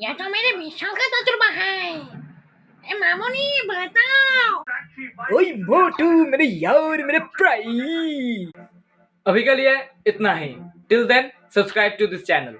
यह तो मेरे बीस का तजुर्बा है। ए मामूनी बताओ। ओए मोटू मेरे यार मेरे प्राई। अभी के लिए इतना ही। Till then subscribe to this channel